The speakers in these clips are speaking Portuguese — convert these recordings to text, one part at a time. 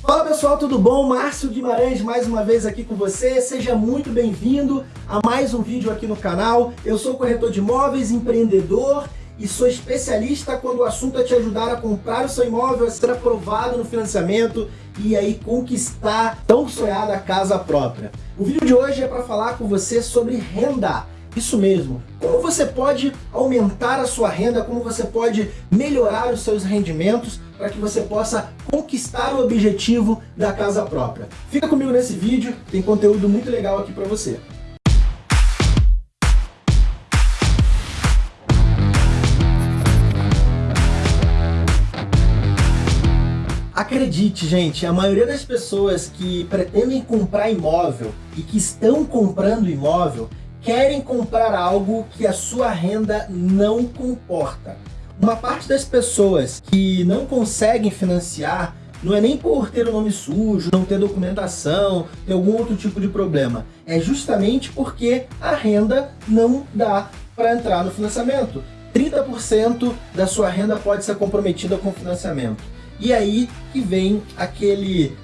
Fala pessoal, tudo bom? Márcio Guimarães mais uma vez aqui com você. Seja muito bem-vindo a mais um vídeo aqui no canal. Eu sou corretor de imóveis, empreendedor e sou especialista quando o assunto é te ajudar a comprar o seu imóvel, a ser aprovado no financiamento e aí conquistar tão sonhada casa própria. O vídeo de hoje é para falar com você sobre renda. Isso mesmo. Como você pode aumentar a sua renda, como você pode melhorar os seus rendimentos para que você possa conquistar o objetivo da casa própria. Fica comigo nesse vídeo, tem conteúdo muito legal aqui para você. Acredite, gente, a maioria das pessoas que pretendem comprar imóvel e que estão comprando imóvel querem comprar algo que a sua renda não comporta. Uma parte das pessoas que não conseguem financiar não é nem por ter o nome sujo, não ter documentação, ter algum outro tipo de problema. É justamente porque a renda não dá para entrar no financiamento. 30% da sua renda pode ser comprometida com financiamento. E aí que vem aquele,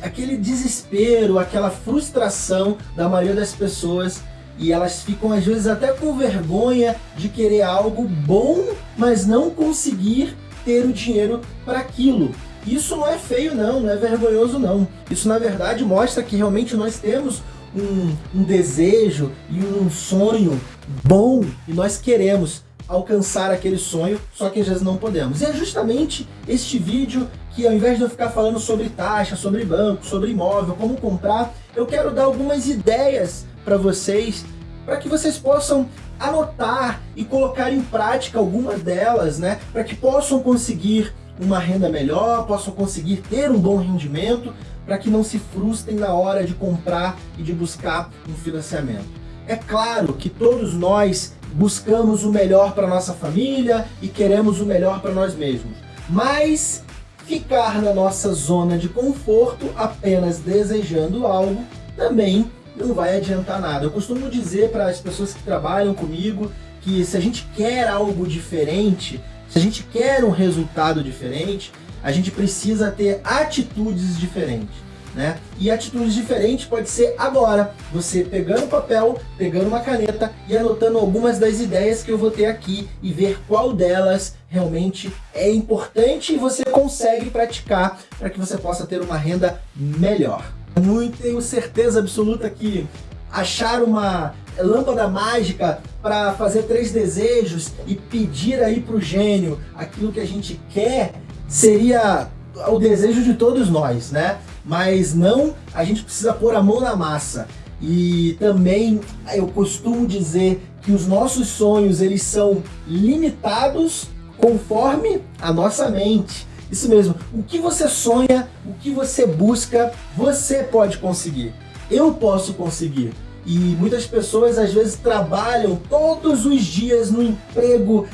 aquele desespero, aquela frustração da maioria das pessoas e elas ficam às vezes até com vergonha de querer algo bom, mas não conseguir ter o dinheiro para aquilo. Isso não é feio não, não é vergonhoso não. Isso na verdade mostra que realmente nós temos um, um desejo e um sonho bom e nós queremos alcançar aquele sonho, só que às vezes não podemos. E é justamente este vídeo que ao invés de eu ficar falando sobre taxa, sobre banco, sobre imóvel, como comprar, eu quero dar algumas ideias para vocês, para que vocês possam anotar e colocar em prática algumas delas, né, para que possam conseguir uma renda melhor, possam conseguir ter um bom rendimento, para que não se frustrem na hora de comprar e de buscar um financiamento. É claro que todos nós buscamos o melhor para nossa família e queremos o melhor para nós mesmos, mas ficar na nossa zona de conforto apenas desejando algo também não vai adiantar nada. Eu costumo dizer para as pessoas que trabalham comigo que se a gente quer algo diferente, se a gente quer um resultado diferente, a gente precisa ter atitudes diferentes. Né? E atitudes diferentes pode ser agora, você pegando papel, pegando uma caneta e anotando algumas das ideias que eu vou ter aqui e ver qual delas realmente é importante e você consegue praticar para que você possa ter uma renda melhor muito, tenho certeza absoluta que achar uma lâmpada mágica para fazer três desejos e pedir aí para o gênio aquilo que a gente quer seria o desejo de todos nós, né? Mas não, a gente precisa pôr a mão na massa. E também eu costumo dizer que os nossos sonhos eles são limitados conforme a nossa mente. Isso mesmo, o que você sonha, o que você busca, você pode conseguir. Eu posso conseguir. E muitas pessoas às vezes trabalham todos os dias no emprego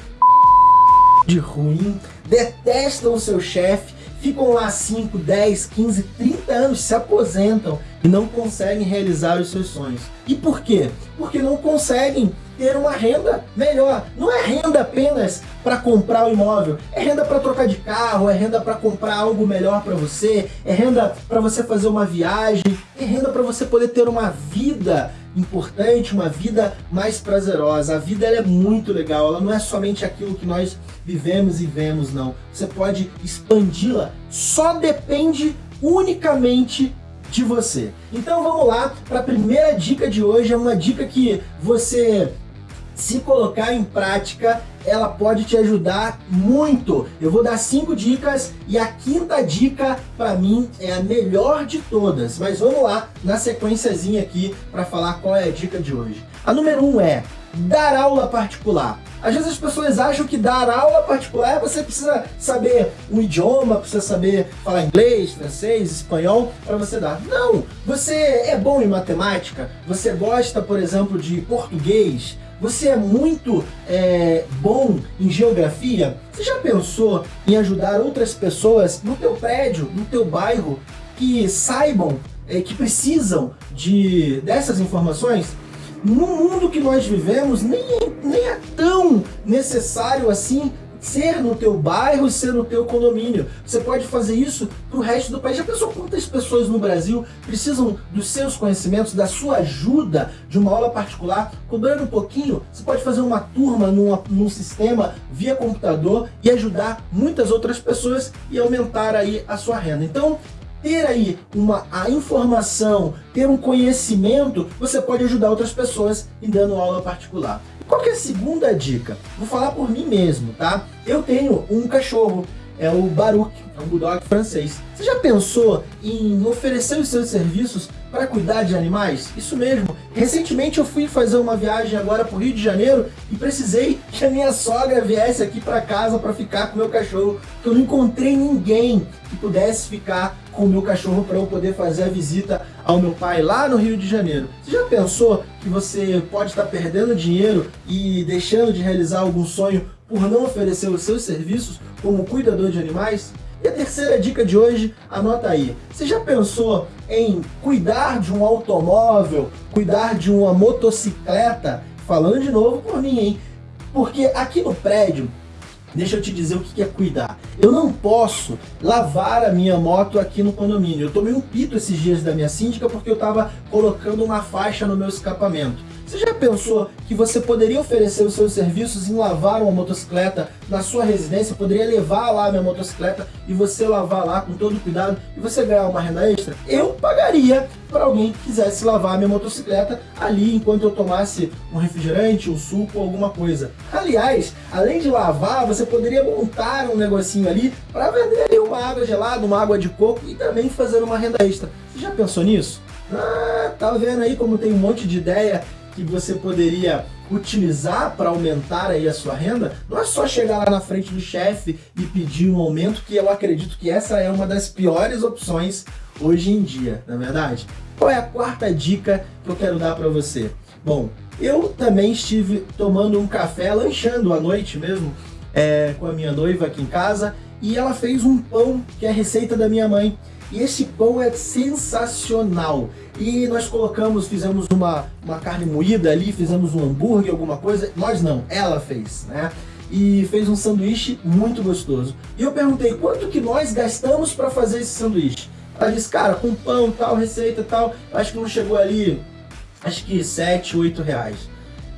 de ruim, detestam o seu chefe, ficam lá 5, 10, 15, 30 anos, se aposentam e não conseguem realizar os seus sonhos. E por quê? Porque não conseguem ter uma renda melhor. Não é renda apenas para comprar o imóvel, é renda para trocar de carro, é renda para comprar algo melhor para você, é renda para você fazer uma viagem, é renda para você poder ter uma vida importante, uma vida mais prazerosa. A vida é muito legal, ela não é somente aquilo que nós vivemos e vemos, não. Você pode expandi-la, só depende unicamente de você. Então vamos lá para a primeira dica de hoje, é uma dica que você se colocar em prática, ela pode te ajudar muito. Eu vou dar cinco dicas e a quinta dica para mim é a melhor de todas. Mas vamos lá na sequenciazinha aqui para falar qual é a dica de hoje. A número um é dar aula particular. Às vezes as pessoas acham que dar aula particular você precisa saber um idioma, precisa saber falar inglês, francês, espanhol para você dar. Não! Você é bom em matemática? Você gosta, por exemplo, de português? Você é muito é, bom em geografia? Você já pensou em ajudar outras pessoas no teu prédio, no teu bairro, que saibam, é, que precisam de dessas informações? No mundo que nós vivemos, nem, nem é tão necessário assim ser no teu bairro, ser no teu condomínio. Você pode fazer isso para o resto do país. Já pensou quantas pessoas no Brasil precisam dos seus conhecimentos, da sua ajuda de uma aula particular? Cobrando um pouquinho, você pode fazer uma turma num, num sistema via computador e ajudar muitas outras pessoas e aumentar aí a sua renda. Então, ter aí uma, a informação, ter um conhecimento, você pode ajudar outras pessoas em dando aula particular. Qual que é a segunda dica? Vou falar por mim mesmo, tá? Eu tenho um cachorro, é o Baruch, é um bulldog francês. Você já pensou em oferecer os seus serviços para cuidar de animais? Isso mesmo. Recentemente eu fui fazer uma viagem agora para o Rio de Janeiro e precisei que a minha sogra viesse aqui para casa para ficar com o meu cachorro, porque eu não encontrei ninguém que pudesse ficar com o meu cachorro para eu poder fazer a visita ao meu pai lá no Rio de Janeiro. Você já pensou que você pode estar perdendo dinheiro e deixando de realizar algum sonho por não oferecer os seus serviços como cuidador de animais? E a terceira dica de hoje, anota aí. Você já pensou em cuidar de um automóvel, cuidar de uma motocicleta? Falando de novo por mim, hein? Porque aqui no prédio Deixa eu te dizer o que é cuidar. Eu não posso lavar a minha moto aqui no condomínio. Eu tomei um pito esses dias da minha síndica porque eu estava colocando uma faixa no meu escapamento. Já pensou que você poderia oferecer os seus serviços em lavar uma motocicleta na sua residência? Poderia levar lá a minha motocicleta e você lavar lá com todo cuidado e você ganhar uma renda extra? Eu pagaria para alguém que quisesse lavar a minha motocicleta ali enquanto eu tomasse um refrigerante, um suco, alguma coisa. Aliás, além de lavar, você poderia montar um negocinho ali para vender uma água gelada, uma água de coco e também fazer uma renda extra. Você já pensou nisso? Ah, tá vendo aí como tem um monte de ideia que você poderia utilizar para aumentar aí a sua renda, não é só chegar lá na frente do chefe e pedir um aumento, que eu acredito que essa é uma das piores opções hoje em dia, na é verdade? Qual é a quarta dica que eu quero dar para você? Bom, eu também estive tomando um café, lanchando à noite mesmo, é, com a minha noiva aqui em casa, e ela fez um pão que é receita da minha mãe. E esse pão é sensacional. E nós colocamos, fizemos uma, uma carne moída ali, fizemos um hambúrguer, alguma coisa. Nós não, ela fez, né? E fez um sanduíche muito gostoso. E eu perguntei, quanto que nós gastamos para fazer esse sanduíche? Ela disse, cara, com pão, tal, receita, tal, acho que não chegou ali, acho que 7, 8 reais.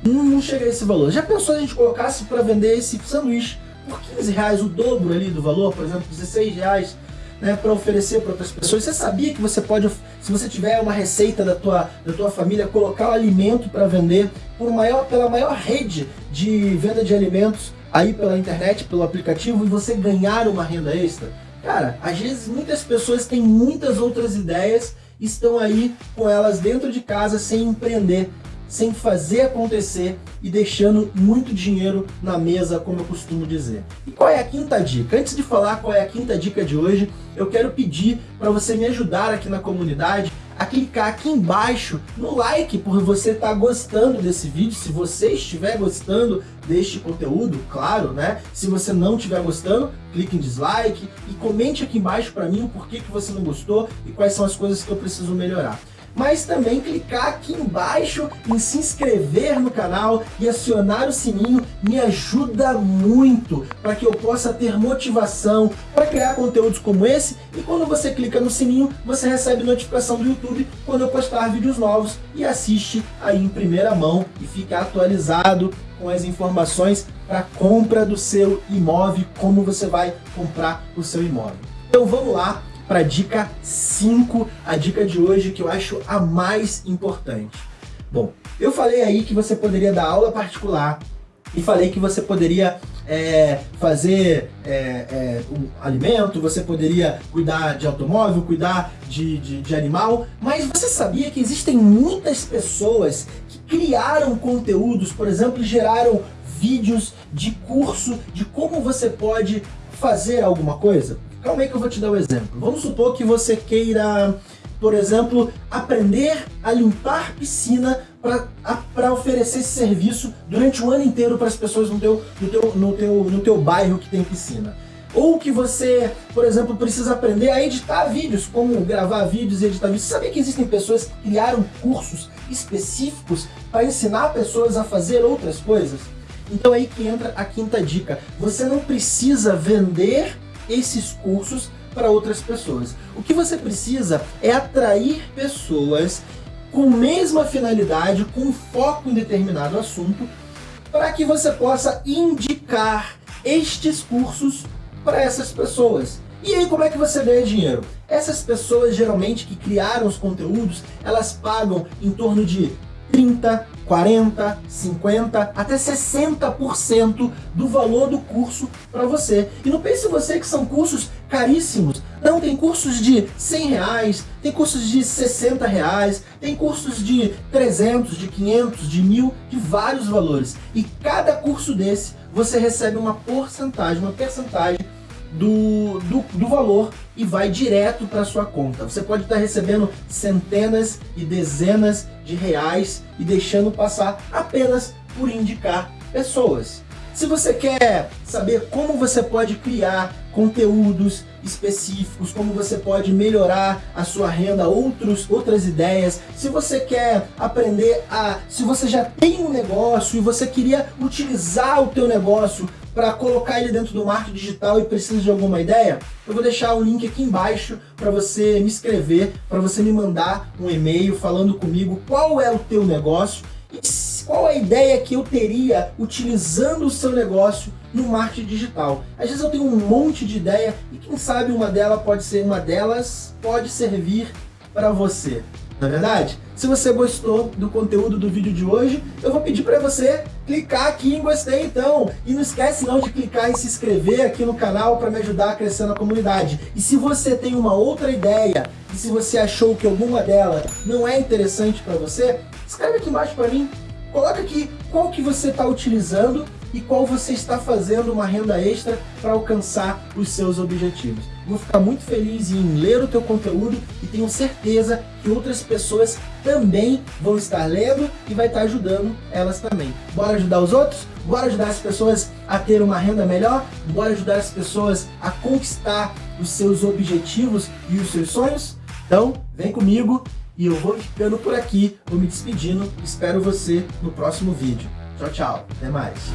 Não, não chega a esse valor. Já pensou se a gente colocasse para vender esse sanduíche por 15 reais, o dobro ali do valor, por exemplo, 16 reais? Né, para oferecer para outras pessoas. Você sabia que você pode, se você tiver uma receita da tua, da tua família, colocar o alimento para vender por maior, pela maior rede de venda de alimentos aí pela internet, pelo aplicativo e você ganhar uma renda extra? Cara, às vezes muitas pessoas têm muitas outras ideias estão aí com elas dentro de casa sem empreender sem fazer acontecer e deixando muito dinheiro na mesa, como eu costumo dizer. E qual é a quinta dica? Antes de falar qual é a quinta dica de hoje, eu quero pedir para você me ajudar aqui na comunidade a clicar aqui embaixo no like por você estar tá gostando desse vídeo. Se você estiver gostando deste conteúdo, claro, né? Se você não estiver gostando, clique em dislike e comente aqui embaixo para mim o porquê que você não gostou e quais são as coisas que eu preciso melhorar mas também clicar aqui embaixo em se inscrever no canal e acionar o sininho me ajuda muito para que eu possa ter motivação para criar conteúdos como esse e quando você clica no sininho você recebe notificação do YouTube quando eu postar vídeos novos e assiste aí em primeira mão e fica atualizado com as informações para compra do seu imóvel, como você vai comprar o seu imóvel. Então vamos lá, para a dica 5, a dica de hoje que eu acho a mais importante. Bom, eu falei aí que você poderia dar aula particular e falei que você poderia é, fazer é, é, um alimento, você poderia cuidar de automóvel, cuidar de, de, de animal, mas você sabia que existem muitas pessoas que criaram conteúdos, por exemplo, geraram vídeos de curso de como você pode fazer alguma coisa? Calma aí que eu vou te dar um exemplo. Vamos supor que você queira, por exemplo, aprender a limpar piscina para oferecer esse serviço durante o ano inteiro para as pessoas no teu, no, teu, no, teu, no teu bairro que tem piscina. Ou que você, por exemplo, precisa aprender a editar vídeos, como gravar vídeos e editar vídeos. Você sabia que existem pessoas que criaram cursos específicos para ensinar pessoas a fazer outras coisas? Então é aí que entra a quinta dica. Você não precisa vender esses cursos para outras pessoas. O que você precisa é atrair pessoas com mesma finalidade, com foco em determinado assunto, para que você possa indicar estes cursos para essas pessoas. E aí como é que você ganha dinheiro? Essas pessoas geralmente que criaram os conteúdos, elas pagam em torno de 30, 40, 50, até 60% do valor do curso para você. E não pense você que são cursos caríssimos. Não, tem cursos de 100 reais, tem cursos de 60 reais, tem cursos de 300, de 500, de mil, de vários valores. E cada curso desse você recebe uma porcentagem, uma percentagem do, do, do valor e vai direto para sua conta. Você pode estar recebendo centenas e dezenas de reais e deixando passar apenas por indicar pessoas. Se você quer saber como você pode criar conteúdos específicos, como você pode melhorar a sua renda, outros, outras ideias, se você quer aprender a... se você já tem um negócio e você queria utilizar o teu negócio para colocar ele dentro do marketing digital e precisa de alguma ideia, eu vou deixar o link aqui embaixo para você me escrever, para você me mandar um e-mail falando comigo qual é o teu negócio e qual a ideia que eu teria utilizando o seu negócio no marketing digital. Às vezes eu tenho um monte de ideia e quem sabe uma delas pode ser uma delas pode servir para você. Não é verdade? Se você gostou do conteúdo do vídeo de hoje, eu vou pedir para você clicar aqui em gostei então. E não esquece não de clicar em se inscrever aqui no canal para me ajudar a crescer na comunidade. E se você tem uma outra ideia, e se você achou que alguma delas não é interessante para você, escreve aqui embaixo para mim. Coloca aqui qual que você está utilizando e qual você está fazendo uma renda extra para alcançar os seus objetivos. Vou ficar muito feliz em ler o teu conteúdo e tenho certeza que outras pessoas também vão estar lendo e vai estar ajudando elas também. Bora ajudar os outros? Bora ajudar as pessoas a ter uma renda melhor? Bora ajudar as pessoas a conquistar os seus objetivos e os seus sonhos? Então, vem comigo e eu vou ficando por aqui, vou me despedindo, espero você no próximo vídeo. Tchau, tchau. Até mais.